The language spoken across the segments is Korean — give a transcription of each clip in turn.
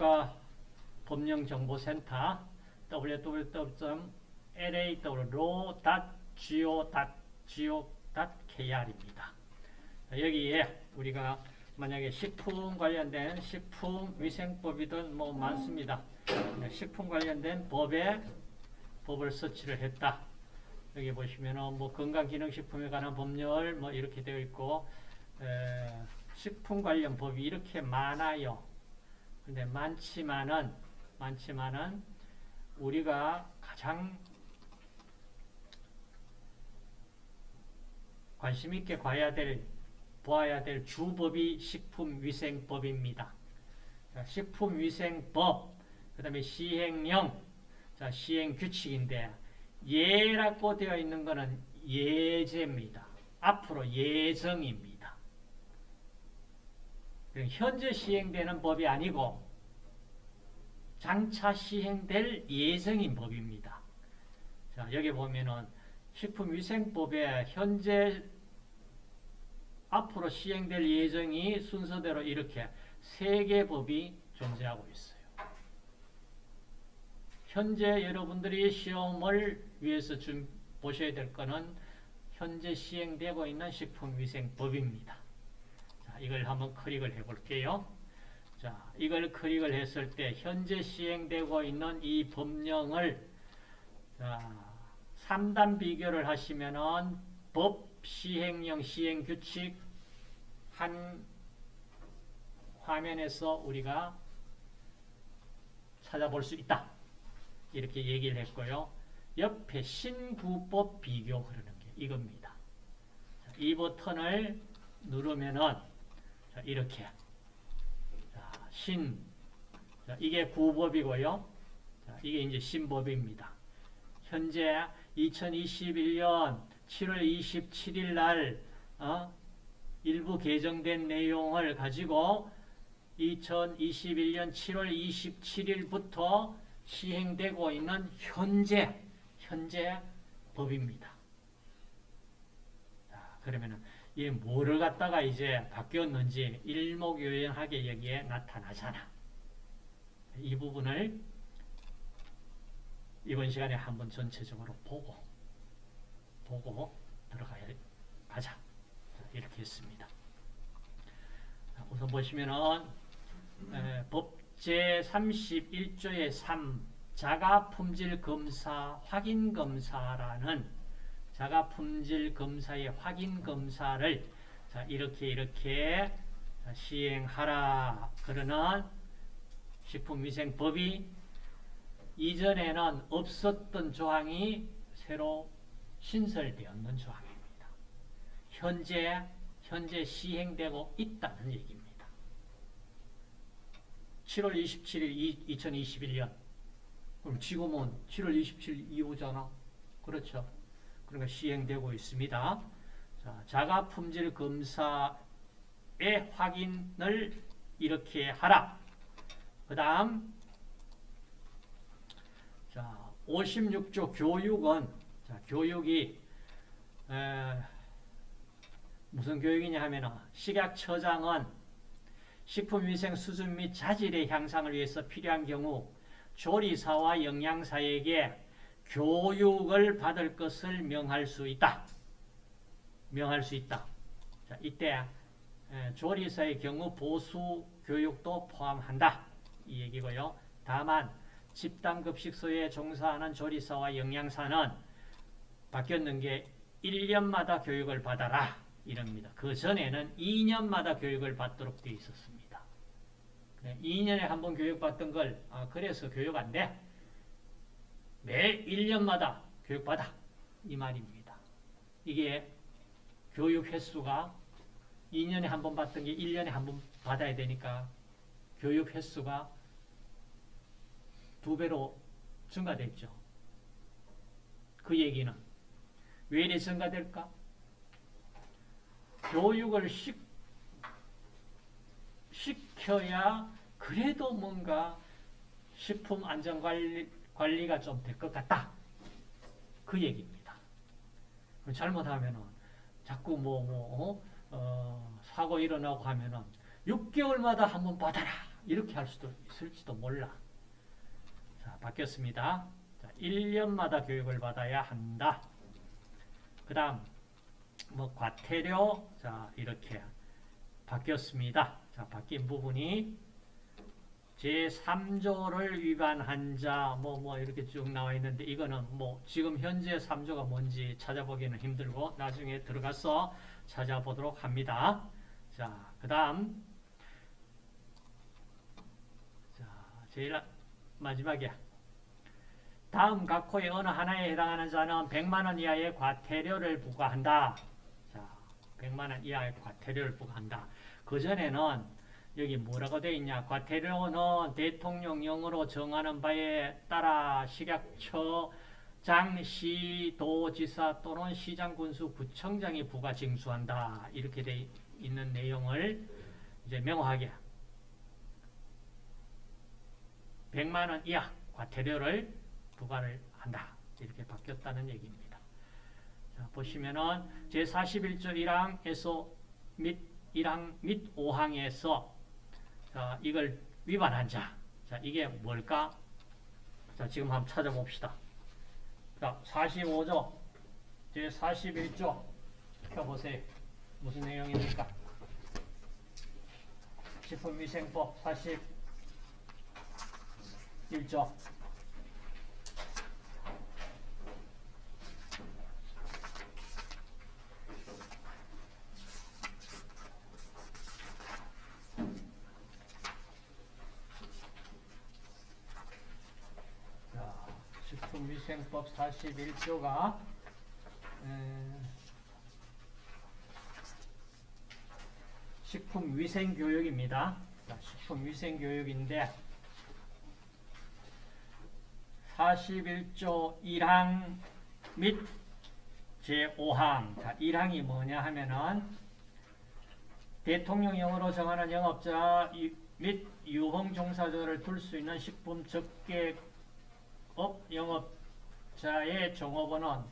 국가법령정보센터 www.law.go.go.kr입니다. 여기에 우리가 만약에 식품 관련된 식품 위생법이든 뭐 많습니다. 식품 관련된 법에 법을 서치를 했다. 여기 보시면은 뭐 건강기능식품에 관한 법률 뭐 이렇게 되어 있고 에, 식품 관련 법이 이렇게 많아요. 근데 많지만은 많지만은 우리가 가장 관심 있게 봐야 될 보아야 될 주법이 식품위생법입니다. 자, 식품위생법, 그 다음에 시행령, 자, 시행규칙인데 예라고 되어 있는 것은 예제입니다. 앞으로 예정입니다. 현재 시행되는 법이 아니고 장차 시행될 예정인 법입니다. 자, 여기 보면은 식품위생법에 현재 앞으로 시행될 예정이 순서대로 이렇게 세 개 법이 존재하고 있어요. 현재 여러분들이 시험을 위해서 좀 보셔야 될 거는 현재 시행되고 있는 식품위생법입니다. 자, 이걸 한번 클릭을 해 볼게요. 자, 이걸 클릭을 했을 때 현재 시행되고 있는 이 법령을 자, 3단 비교를 하시면은 법 시행령 시행규칙 한 화면에서 우리가 찾아볼 수 있다. 이렇게 얘기를 했고요. 옆에 신구법 비교 그러는 게 이겁니다. 이 버튼을 누르면은 이렇게 신 이게 구법이고요. 이게 이제 신법입니다. 현재 2021년 7월 27일 날 어? 일부 개정된 내용을 가지고 2021년 7월 27일부터 시행되고 있는 현재 현재 법입니다. 자, 그러면은 이 뭐를 갖다가 이제 바뀌었는지 일목요연하게 여기에 나타나잖아. 이 부분을 이번 시간에 한번 전체적으로 보고 보고 들어가야 가자. 이렇게 했습니다. 우선 보시면은 에, 법 제 31조의 3 자가품질검사 확인검사라는 자가 품질 검사의 확인 검사를 자, 이렇게 이렇게 시행하라 그러는 식품위생법이 이전에는 없었던 조항이 새로 신설되었는 조항입니다. 현재 현재 시행되고 있다는 얘기입니다. 7월 27일 2021년 그럼 지금은 7월 27일 이후잖아. 그렇죠. 그러니까 시행되고 있습니다. 자, 자가 품질 검사의 확인을 이렇게 하라. 그 다음 자, 56조 교육은 자, 교육이 에, 무슨 교육이냐 하면 식약처장은 식품위생 수준 및 자질의 향상을 위해서 필요한 경우 조리사와 영양사에게 교육을 받을 것을 명할 수 있다. 명할 수 있다. 자, 이때 조리사의 경우 보수 교육도 포함한다. 이 얘기고요. 다만 집단급식소에 종사하는 조리사와 영양사는 바뀌었는 게 1년마다 교육을 받아라. 이럽니다. 그 전에는 2년마다 교육을 받도록 되어 있었습니다. 네, 2년에 한 번 교육받던 걸 아, 그래서 교육 안 돼. 매 1년마다 교육받아. 이 말입니다. 이게 교육 횟수가 2년에 한 번 받던 게 1년에 한 번 받아야 되니까 교육 횟수가 두 배로 증가됐죠. 그 얘기는 왜 이래 증가될까? 교육을 시, 시켜야 그래도 뭔가 식품 안전관리, 가 좀 될 것 같다. 그 얘기입니다. 잘못하면은 자꾸 뭐, 뭐, 어, 어, 사고 일어나고 하면은 6개월마다 한번 받아라. 이렇게 할 수도 있을지도 몰라. 자, 바뀌었습니다. 자, 1년마다 교육을 받아야 한다. 그 다음, 뭐, 과태료, 자, 이렇게 바뀌었습니다. 자, 바뀐 부분이 제3조를 위반한 자, 뭐, 뭐, 이렇게 쭉 나와 있는데, 이거는 뭐, 지금 현재 3조가 뭔지 찾아보기는 힘들고, 나중에 들어가서 찾아보도록 합니다. 자, 그 다음, 자, 제일 마지막이야. 다음 각 호의 어느 하나에 해당하는 자는 100만원 이하의 과태료를 부과한다. 자, 100만원 이하의 과태료를 부과한다. 그전에는 여기 뭐라고 되어 있냐? 과태료는 대통령령으로 정하는 바에 따라 식약처 장시 도지사 또는 시장 군수 구청장이 부과 징수한다. 이렇게 돼 있는 내용을 이제 명확하게 100만 원 이하 과태료를 부과를 한다. 이렇게 바뀌었다는 얘기입니다. 자, 보시면은 제41조 1항에서 및 1항 및 5항에서 자, 이걸 위반한 자. 자, 이게 뭘까? 자, 지금 한번 찾아봅시다. 자, 45조 제 41조 펴보세요. 무슨 내용입니까? 식품위생법 41조 자, 식품위생법 41조가 식품위생교육입니다. 자, 식품위생교육인데 41조 1항 및 제5항 자, 1항이 뭐냐 하면은 대통령령으로 정하는 영업자 이- 및 유흥 종사자를 둘 수 있는 식품 접객업 영업 자의 종업원은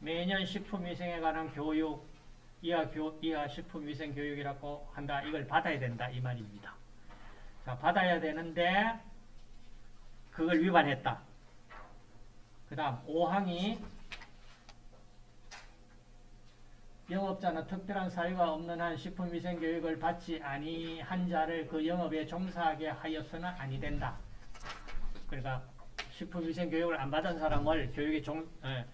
매년 식품위생에 관한 교육 이하, 교, 이하 식품위생 교육이라고 한다. 이걸 받아야 된다. 이 말입니다. 자, 받아야 되는데 그걸 위반했다. 그 다음 5항이 영업자는 특별한 사유가 없는 한 식품위생 교육을 받지 아니한 자를 그 영업에 종사하게 하여서는 아니 된다. 그러니까 식품위생 교육을 안 받은 사람을 교육에 종, 에,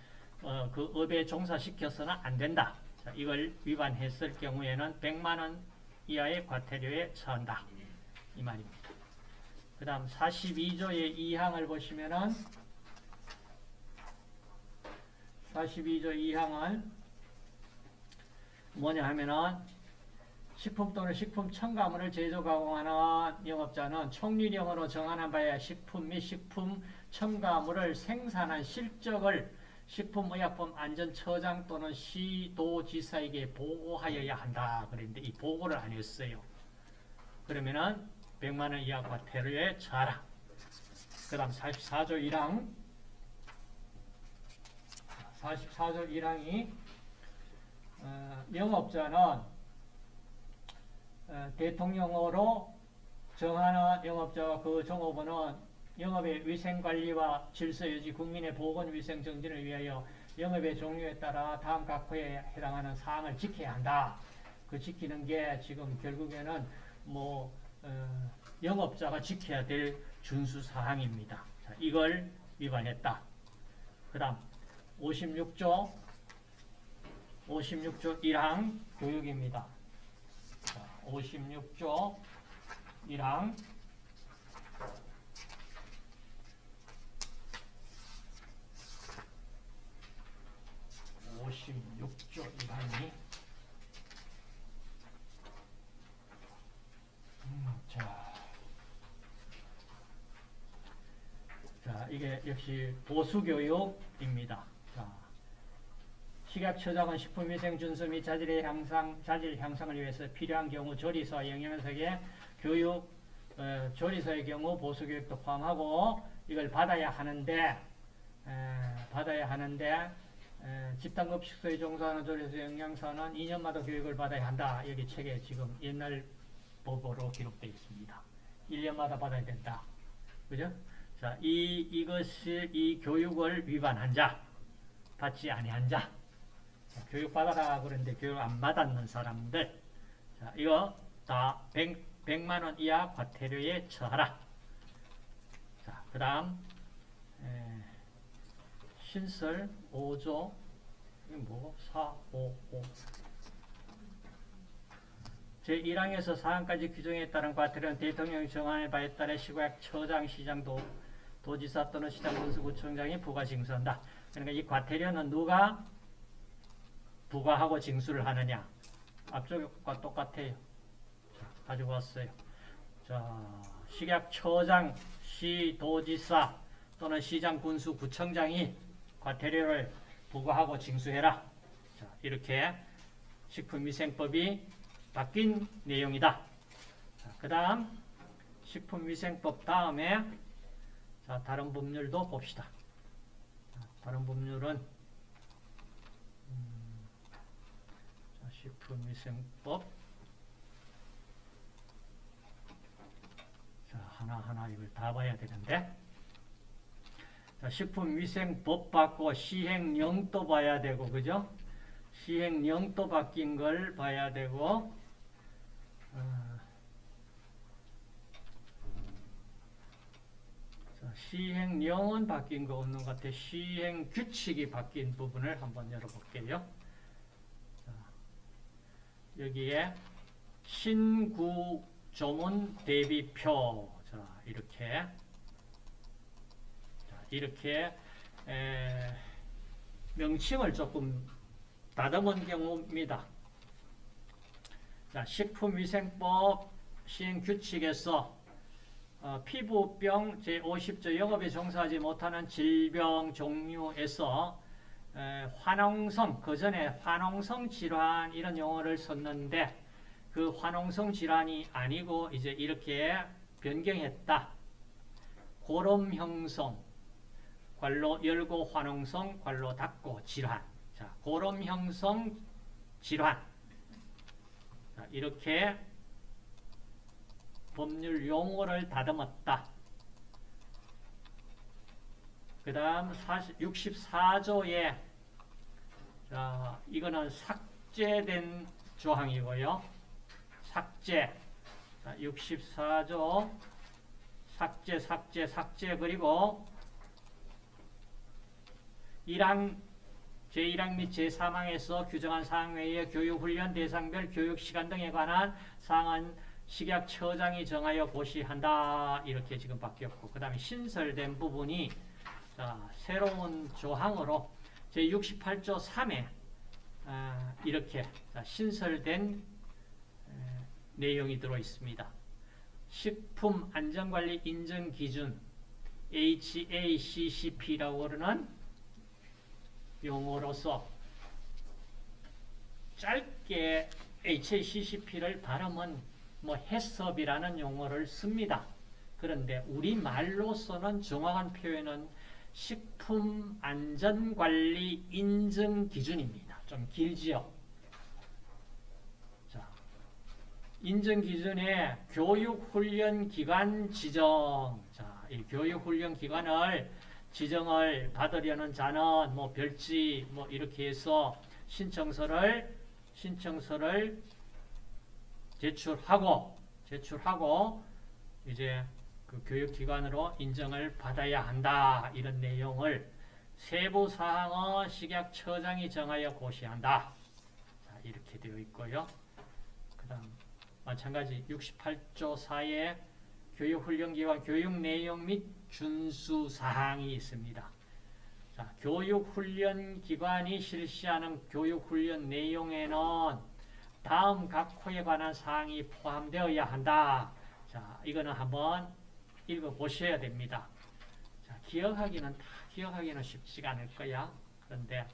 어, 그 업에 종사시켜서는 안 된다. 자, 이걸 위반했을 경우에는 100만 원 이하의 과태료에 처한다. 이 말입니다. 그 다음 42조의 2항을 보시면은 42조 2항은 뭐냐 하면은 식품 또는 식품 첨가물을 제조 가공하는 영업자는 총리령으로 정하는 바에 식품 및 식품 첨가물을 생산한 실적을 식품의약품 안전처장 또는 시도지사에게 보고하여야 한다. 그랬는데 이 보고를 안 했어요. 그러면은 100만 원 이하 과태료에 처하라. 그 다음 44조 1항 44조 1항이 어, 영업자는 어, 대통령으로 정하는 영업자와 그 종업원은 영업의 위생관리와 질서유지, 국민의 보건위생 정진을 위하여 영업의 종류에 따라 다음 각 호에 해당하는 사항을 지켜야 한다. 그 지키는 게 지금 결국에는 뭐 어, 영업자가 지켜야 될 준수 사항입니다. 자, 이걸 위반했다. 그 다음 56조 56조 1항 교육입니다. 자, 56조 1항 오십육조 1항이 음, 자, 자 이게 역시 보수교육입니다. 자, 식약처장은 식품위생 준수 및 자질의 향상, 자질 향상을 위해서 필요한 경우 조리사 영양석의 교육, 어, 조리사의 경우 보수교육도 포함하고 이걸 받아야 하는데 에, 받아야 하는데 에, 집단급 식소에 종사하는 조리사 영양사는 2년마다 교육을 받아야 한다. 여기 책에 지금 옛날 법으로 기록되어 있습니다. 1년마다 받아야 된다. 그죠? 자, 이, 이것이, 이 교육을 위반한 자, 받지 아니한 자. 자, 교육 받아라 그러는데 교육 안 받았는 사람들. 자, 이거 다 100, 100 만 원 이하 과태료에 처하라. 자, 그 다음, 신설 5조, 이게 뭐고? 4, 5, 5. 제1항에서 4항까지 규정에 따른 과태료는 대통령 정한의 바에 따라 시구약 처장, 시장, 도, 도지사 또는 시장 군수구청장이 부과 징수한다. 그러니까 이 과태료는 누가 부과하고 징수를 하느냐? 앞쪽과 똑같아요. 자, 가지고 왔어요. 자, 식약 처장, 시, 도지사 또는 시장, 군수, 구청장이 과태료를 부과하고 징수해라. 자, 이렇게 식품위생법이 바뀐 내용이다. 그 다음 식품위생법 다음에 자, 다른 법률도 봅시다. 자, 다른 법률은 음, 자, 식품위생법 자, 하나하나 이걸 다 봐야 되는데 자, 식품위생법 받고 시행령도 봐야 되고 그죠? 시행령도 바뀐 걸 봐야 되고 어, 자, 시행령은 바뀐 거 없는 것 같아. 시행 규칙이 바뀐 부분을 한번 열어볼게요. 자, 여기에 신구 조문 대비표. 자, 이렇게. 자, 이렇게, 에, 명칭을 조금 다듬은 경우입니다. 자, 식품위생법 시행규칙에서 어, 피부병 제50조 영업에 종사하지 못하는 질병 종류에서 에, 화농성, 그 전에 화농성 질환 이런 용어를 썼는데 그 화농성 질환이 아니고 이제 이렇게 변경했다. 고름 형성, 관로 열고 화농성, 관로 닫고 질환. 자, 고름 형성 질환. 자, 이렇게 법률 용어를 다듬었다. 그 다음 64조에 자, 이거는 삭제된 조항이고요. 삭제. 자, 64조 삭제, 삭제, 삭제 그리고 1항 제1항 및 제3항에서 규정한 사항 외에 교육훈련 대상별 교육시간 등에 관한 사항은 식약처장이 정하여 고시한다. 이렇게 지금 바뀌었고 그 다음에 신설된 부분이 자, 새로운 조항으로 제68조 3에 아, 이렇게 자, 신설된 에, 내용이 들어있습니다. 식품안전관리 인증기준 HACCP라고 그러는 용어로서 짧게 HACCP를 발음은 뭐 해섭이라는 용어를 씁니다. 그런데 우리말로서는 정확한 표현은 식품안전관리 인증 기준입니다. 좀 길지요. 자, 인증 기준에 교육훈련기관 지정. 자, 이 교육훈련기관을 지정을 받으려는 자는 뭐 별지 뭐 이렇게 해서 신청서를 신청서를 제출하고 제출하고 이제 그 교육기관으로 인정을 받아야 한다 이런 내용을 세부 사항은 식약처장이 정하여 고시한다. 자, 이렇게 되어 있고요. 그다음 마찬가지 68조 4의 교육훈련기관 교육 내용 및 준수 사항이 있습니다. 자, 교육훈련기관이 실시하는 교육훈련 내용에는 다음 각 호에 관한 사항이 포함되어야 한다. 자, 이거는 한번 읽어보셔야 됩니다. 자, 기억하기는 다 기억하기는 쉽지가 않을 거야. 그런데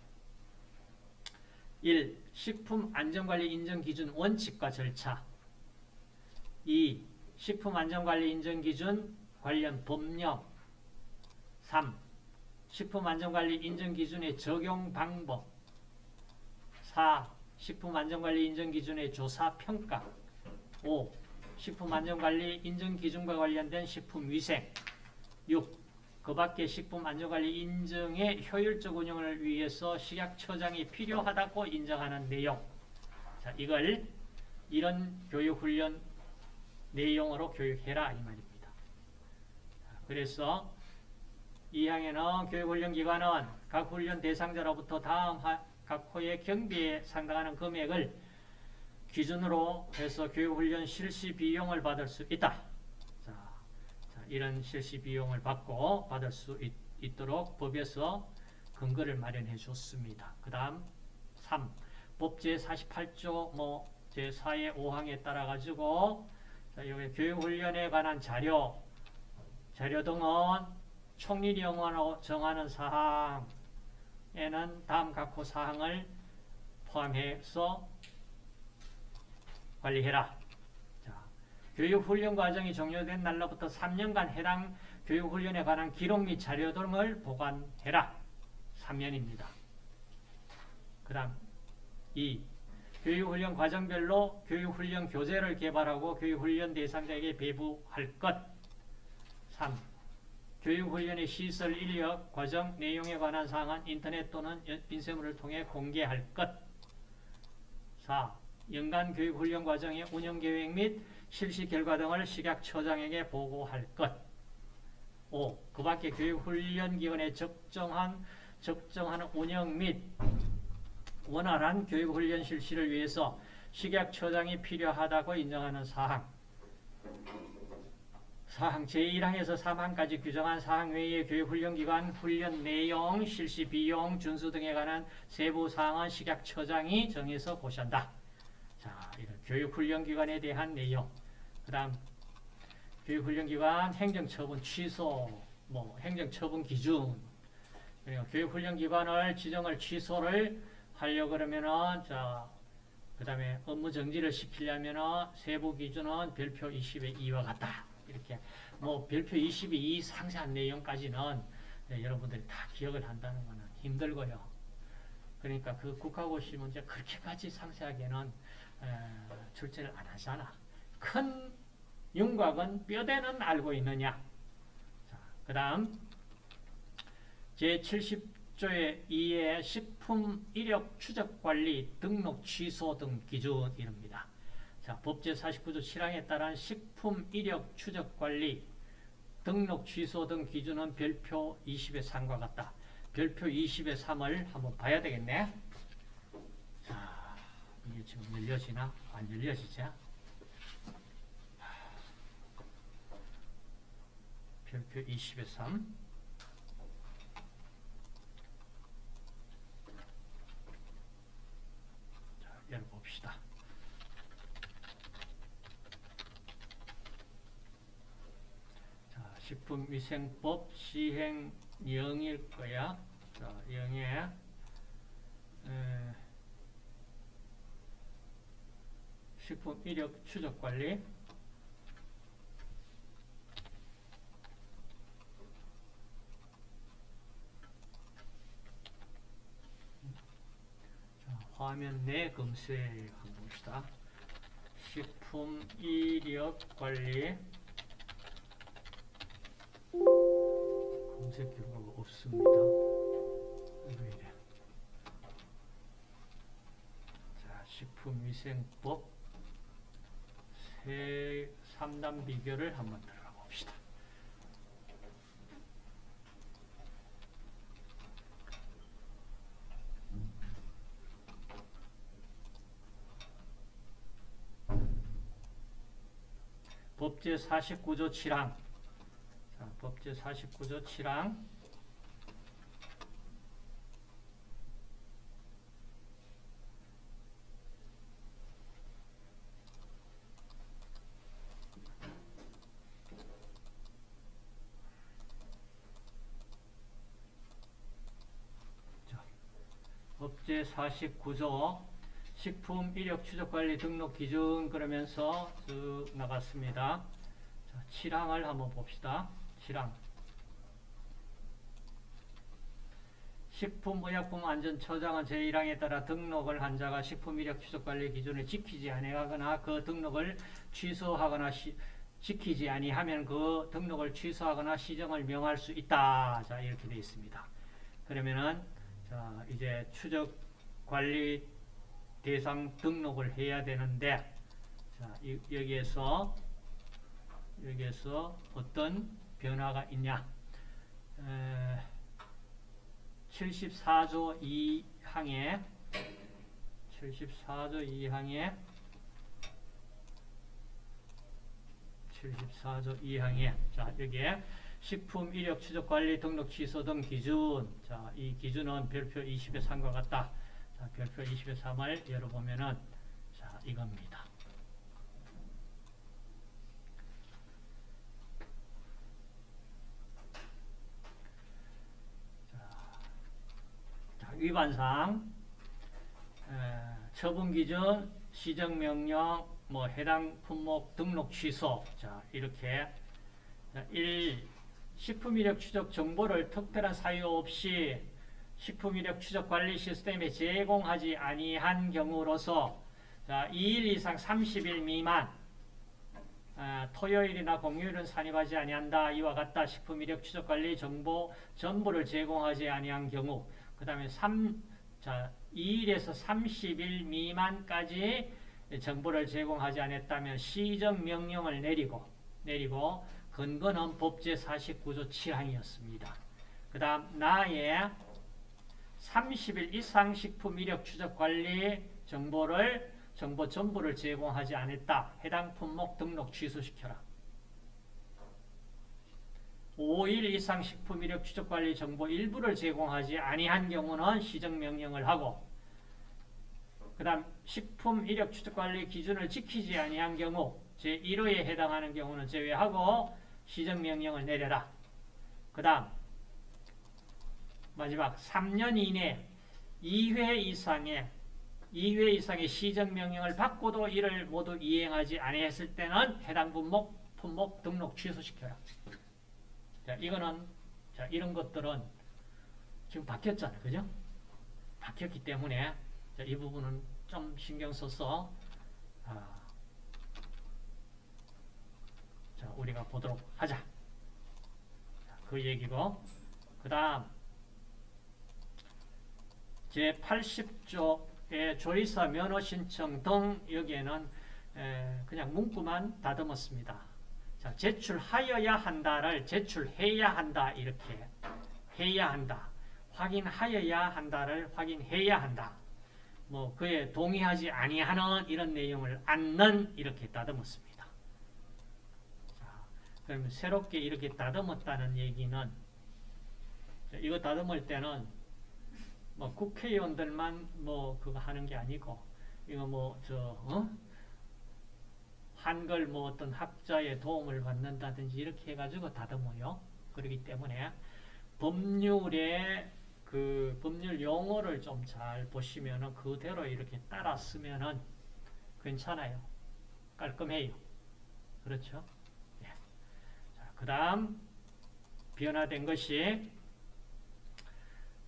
1. 식품 안전관리 인정 기준 원칙과 절차 2. 식품 안전관리 인정 기준 관련 법령 3. 식품안전관리 인정기준의 적용 방법 4. 식품안전관리 인정기준의 조사 평가 5. 식품안전관리 인증기준과 관련된 식품위생 6. 그 밖에 식품안전관리 인증의 효율적 운영을 위해서 식약처장이 필요하다고 인정하는 내용 자, 이걸 이런 교육훈련 내용으로 교육해라 이 말입니다. 자, 그래서 2항에는 교육훈련기관은 각 훈련 대상자로부터 다음 하, 각 호의 경비에 상당하는 금액을 기준으로 해서 교육훈련 실시 비용을 받을 수 있다. 자, 자, 이런 실시 비용을 받고 받을 수 있, 도록 법에서 근거를 마련해 줬습니다. 그 다음 3. 법 제 48조 뭐 제4의 5항에 따라 가지고 자, 여기 교육훈련에 관한 자료 자료 등은 총리 영원으로 정하는 사항에는 다음 각호 사항을 포함해서 관리해라. 자, 교육훈련 과정이 종료된 날로부터 3년간 해당 교육훈련에 관한 기록 및 자료 등을 보관해라. 3년입니다. 그 다음 2. 교육훈련 과정별로 교육훈련 교재를 개발하고 교육훈련 대상자에게 배부할 것. 3. 교육훈련의 시설, 인력, 과정, 내용에 관한 사항은 인터넷 또는 인쇄물을 통해 공개할 것. 4. 연간 교육훈련 과정의 운영계획 및 실시 결과 등을 식약처장에게 보고할 것. 5. 그 밖에 교육훈련 기관에 적정한, 적정한 운영 및 원활한 교육훈련 실시를 위해서 식약처장이 필요하다고 인정하는 사항. 사항 제1항에서 3항까지 규정한 사항 외의 교육 훈련기관 훈련 내용, 실시 비용, 준수 등에 관한 세부 사항은 식약처장이 정해서 고시한다. 자, 이런 교육 훈련기관에 대한 내용. 그 다음, 교육 훈련기관 행정처분 취소, 뭐, 행정처분 기준. 그리고 교육 훈련기관을 지정을 취소를 하려 그러면은, 자, 그 다음에 업무 정지를 시키려면은 세부 기준은 별표 20의 2와 같다. 이렇게. 뭐, 별표 20의 2 상세한 내용까지는 네, 여러분들이 다 기억을 한다는 것은 힘들고요. 그러니까 그 국가고시 문제 그렇게까지 상세하게는 출제를 안 하잖아. 큰 윤곽은 뼈대는 알고 있느냐. 그 다음 제70조의 2의 식품 이력 추적 관리 등록 취소 등 기준입니다. 자, 법제 49조 7항에 따른 식품 이력 추적 관리 등록 취소 등 기준은 별표 20의 3과 같다. 별표 20의 3을 한번 봐야 되겠네. 이게 지금 열려지나? 안 열려지죠? 별표 20의 3 자, 열어봅시다. 자, 식품위생법 시행 0일 거야. 자, 0에 에, 식품 이력 추적 관리 자, 화면 내 검색 한번 봅시다. 식품 이력 관리 검색 결과가 없습니다. 왜 이래? 자, 식품위생법 세 3단 비교를 한번 들어가 봅시다. 법제 49조 7항 자, 법제 49조 7항 제49조 식품 이력 추적 관리 등록 기준 그러면서 쭉 나갔습니다. 자, 7항을 한번 봅시다. 7항. 식품의약품안전처장은 제1항에 따라 등록을 한 자가 식품이력 추적관리 기준을 지키지 아니하거나 그 등록을 취소하거나 시, 지키지 아니하면 그 등록을 취소하거나 시정을 명할 수 있다. 자 이렇게 되어 있습니다. 그러면은 자 이제 추적 관리 대상 등록을 해야 되는데 자 이, 여기에서 여기에서 어떤 변화가 있냐? 에, 74조 2항에 74조 2항에 74조 2항에 자 여기에 식품 이력 추적 관리 등록 취소 등 기준. 자 이 기준은 별표 20의 3과 같다. 자 별표 20의 3을 열어보면은 자 이겁니다 자, 위반상 에, 처분 기준 시정명령 뭐 해당 품목 등록 취소 자 이렇게 자, 1. 식품 이력 추적 정보를 특별한 사유 없이 식품 이력 추적 관리 시스템에 제공하지 아니한 경우로서 자, 2일 이상 30일 미만 아, 토요일이나 공휴일은 산입하지 아니한다. 이와 같다. 식품 이력 추적 관리 정보 전부를 제공하지 아니한 경우 그 다음에 3, 자, 2일에서 30일 미만까지 정보를 제공하지 않았다면 시정 명령을 내리고 내리고 근거는 법제 49조 7항이었습니다. 그 다음 나의 30일 이상 식품 이력 추적 관리 정보를 정보 전부를 제공하지 않았다. 해당 품목 등록 취소시켜라. 5일 이상 식품 이력 추적 관리 정보 일부를 제공하지 아니한 경우는 시정 명령을 하고 그 다음 식품 이력 추적 관리 기준을 지키지 아니한 경우 제1호에 해당하는 경우는 제외하고 시정 명령을 내려라. 그 다음 마지막 3년 이내 2회 이상의 2회 이상의 시정 명령을 받고도 이를 모두 이행하지 아니했을 때는 해당 분목, 품목 등록 취소시켜라. 자, 이거는 자, 이런 것들은 지금 바뀌었잖아요. 그죠? 바뀌었기 때문에 자, 이 부분은 좀 신경 써서 아, 자, 우리가 보도록 하자. 자, 그 얘기고 그 다음 제80조의 조리사 면허 신청 등 여기에는 에, 그냥 문구만 다듬었습니다. 자, 제출하여야 한다를 제출해야 한다 이렇게 해야 한다. 확인하여야 한다를 확인해야 한다. 뭐 그에 동의하지 아니하는 이런 내용을 않는 이렇게 다듬었습니다. 자, 그러면 새롭게 이렇게 다듬었다는 얘기는 이거 다듬을 때는 뭐 국회의원들만 뭐 그거 하는 게 아니고 이거 뭐저 어? 한글 뭐 어떤 학자의 도움을 받는다든지 이렇게 해가지고 다듬어요. 그렇기 때문에 법률에 그 법률 용어를 좀 잘 보시면은 그대로 이렇게 따라 쓰면은 괜찮아요. 깔끔해요. 그렇죠? 예. 자, 그 다음 변화된 것이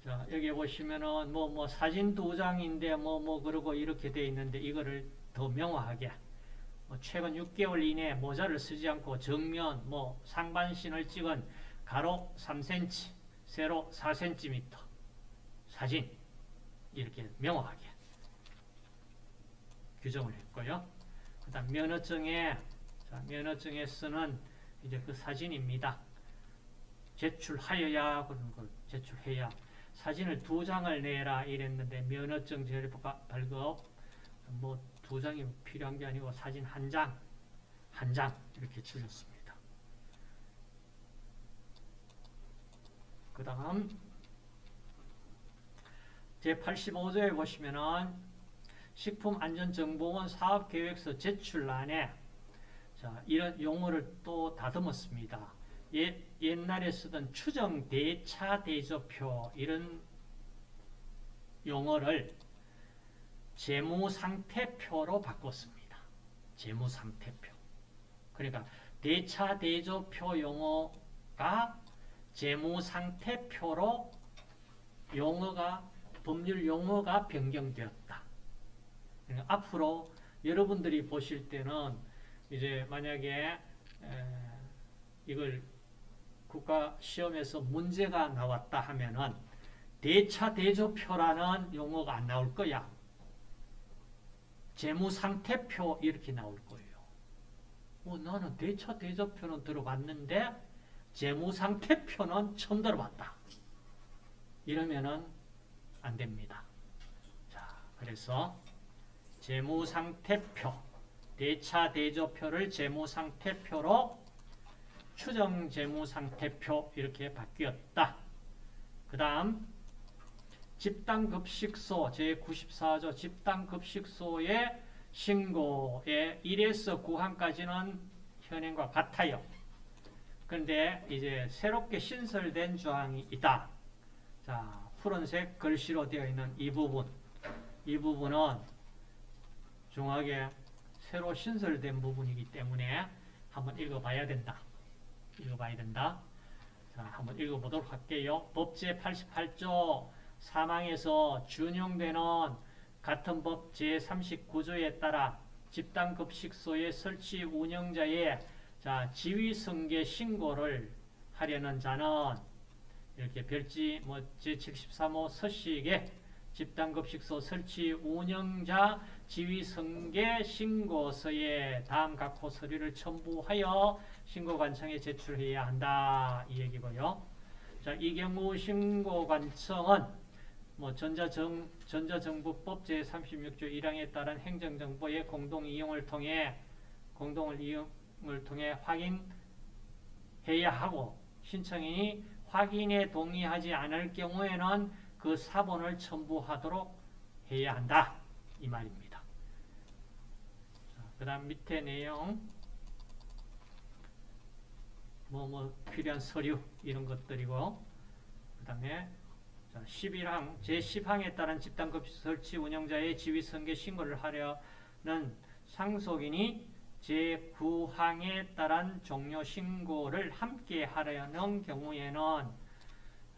자, 여기 보시면은 뭐, 뭐, 사진 두 장인데 뭐, 뭐, 그러고 이렇게 돼 있는데 이거를 더 명확하게 뭐 최근 6개월 이내에 모자를 쓰지 않고 정면 뭐 상반신을 찍은 가로 3cm, 세로 4cm 사진 이렇게 명확하게 규정을 했고요. 그 다음 면허증에 자, 면허증에 쓰는 이제 그 사진입니다. 제출하여야 그런 걸 제출해야 사진을 두 장을 내라 이랬는데 면허증 제일 발급 뭐 두 장이 필요한 게 아니고 사진 한 장, 한 장 이렇게 줄였습니다. 그 다음 제85조에 보시면은 식품안전정보원 사업계획서 제출란에 자, 이런 용어를 또 다듬었습니다. 옛, 옛날에 쓰던 추정 대차 대조표 이런 용어를 재무상태표로 바꿨습니다. 재무상태표. 그러니까 대차 대조표 용어가 재무상태표로 용어가 법률 용어가 변경되었다. 그러니까 앞으로 여러분들이 보실 때는 이제 만약에 에, 이걸 국가 시험에서 문제가 나왔다 하면은 대차 대조표라는 용어가 안 나올 거야. 재무상태표 이렇게 나올 거예요. 어, 나는 대차 대조표는 들어봤는데 재무상태표는 처음 들어봤다. 이러면은 안 됩니다. 자, 그래서 재무상태표, 대차 대조표를 재무상태표로 추정 재무상태표 이렇게 바뀌었다. 그 다음 집단급식소 제94조 집단급식소의 신고의 1에서 9항까지는 현행과 같아요. 그런데 이제 새롭게 신설된 조항이 있다. 자, 푸른색 글씨로 되어 있는 이 부분. 이 부분은 중하게 새로 신설된 부분이기 때문에 한번 읽어봐야 된다. 읽어봐야 된다. 자, 한번 읽어보도록 할게요. 법제 88조 사망에서 준용되는 같은 법 제39조에 따라 집단급식소의 설치 운영자의 자, 지위승계 신고를 하려는 자는 이렇게 별지 뭐 제73호 서식에 집단급식소 설치 운영자 지위승계 신고서에 다음 각 호 서류를 첨부하여 신고관청에 제출해야 한다. 이 얘기고요. 자, 이 경우 신고관청은 뭐 전자정, 전자정부법 제36조 1항에 따른 행정정보의 공동이용을 통해 공동을 이용을 통해 확인해야 하고 신청인이 확인에 동의하지 않을 경우에는 그 사본을 첨부하도록 해야 한다. 이 말입니다. 그 다음 밑에 내용 뭐, 뭐, 필요한 서류, 이런 것들이고, 그 다음에, 11항, 제10항에 따른 집단급 설치 운영자의 지위승계 신고를 하려는 상속인이 제9항에 따른 종료 신고를 함께 하려는 경우에는,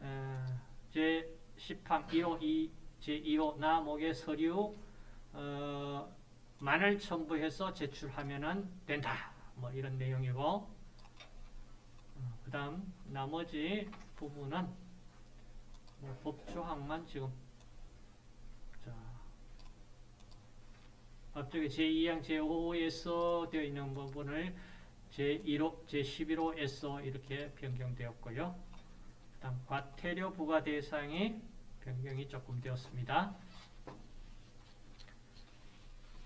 어, 제10항 1호 2, 제2호 나목의 서류, 어, 만을 첨부해서 제출하면 된다. 뭐 이런 내용이고, 그 다음 나머지 부분은 뭐 법조항만 지금 자 앞쪽에 제2항 제5호에서 되어 있는 부분을 제1호 제11호에서 이렇게 변경되었고요. 그 다음 과태료 부과 대상이 변경이 조금 되었습니다.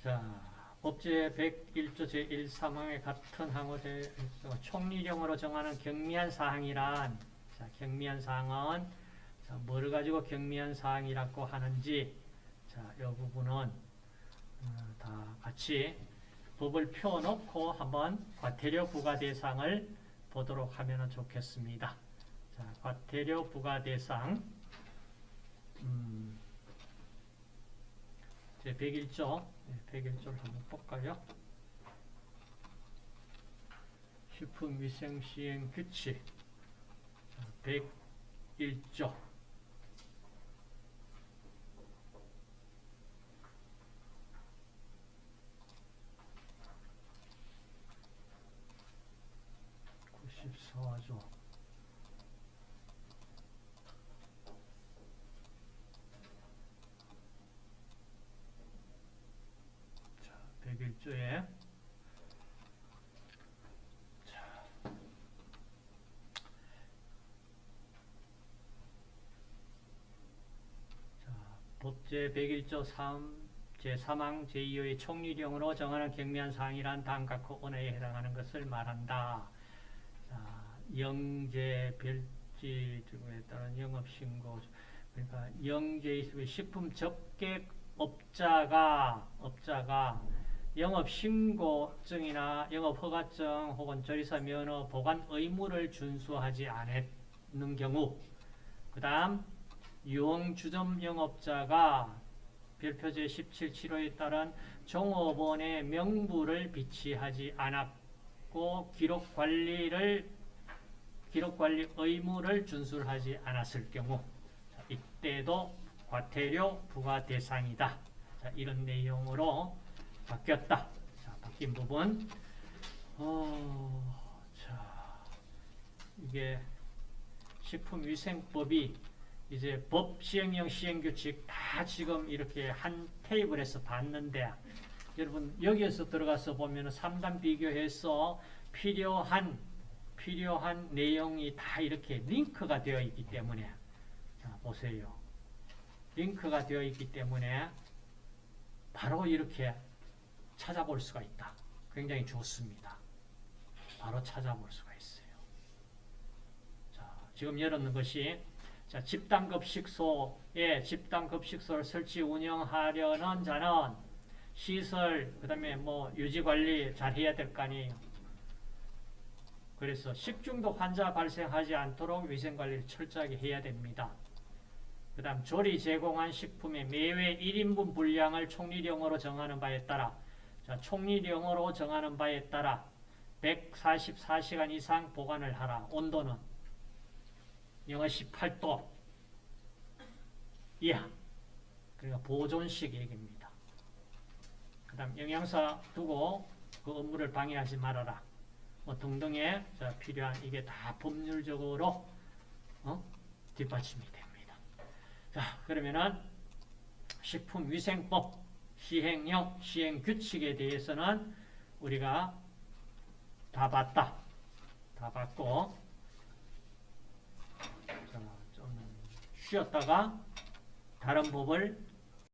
자 법제 101조 제1사망의 같은 항호 총리령으로 정하는 경미한 사항이란 자, 경미한 사항은 자, 뭘 가지고 경미한 사항이라고 하는지 자, 이 부분은 어, 다 같이 법을 펴놓고 한번 과태료 부과 대상을 보도록 하면 좋겠습니다. 자, 과태료 부과 대상 음, 제 101조 101조를 한번 볼까요? 식품위생시행 규칙 101조 구십사조 101조에. 법제 101조 3 제3항 제2호의 총리령으로 정하는 경미한 사항이란 다음 각 언어에 해당하는 것을 말한다. 자, 영재, 별지 등에 따른 영업신고. 그러니까 영재 식품 접객 업자가 업자가 영업신고증이나 영업허가증 혹은 조리사 면허 보관 의무를 준수하지 않는 경우 그 다음 유흥주점 영업자가 별표제 17.7호에 따른 종업원의 명부를 비치하지 않았고 기록관리를 기록관리 의무를 준수하지 않았을 경우 이때도 과태료 부과 대상이다. 자, 이런 내용으로 바뀌었다. 자, 바뀐 부분. 어, 자, 이게 식품위생법이 이제 법 시행령 시행규칙 다 지금 이렇게 한 테이블에서 봤는데 여러분 여기에서 들어가서 보면 3단 비교해서 필요한 필요한 내용이 다 이렇게 링크가 되어 있기 때문에 자 보세요. 링크가 되어 있기 때문에 바로 이렇게 찾아볼 수가 있다. 굉장히 좋습니다. 바로 찾아볼 수가 있어요. 자 지금 열었는 것이 자, 집단급식소에 집단급식소를 설치 운영하려는 자는 시설, 그 다음에 뭐 유지관리 잘 해야 될 거 아니에요. 그래서 식중독 환자 발생하지 않도록 위생관리를 철저하게 해야 됩니다. 그 다음 조리 제공한 식품의 매회 1인분 분량을 총리령으로 정하는 바에 따라 자, 총리령으로 정하는 바에 따라 144시간 이상 보관을 하라. 온도는 영하 18도 이하 그러니까 보존식 얘기입니다. 그 다음 영양사 두고 그 업무를 방해하지 말아라. 뭐 등등의 자, 필요한 이게 다 법률적으로 어? 뒷받침이 됩니다. 자 그러면은 식품위생법 시행령 시행규칙에 대해서는 우리가 다 봤다. 다 봤고 자, 좀 쉬었다가 다른 법을